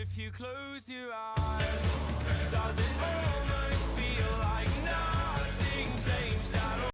if you close your eyes.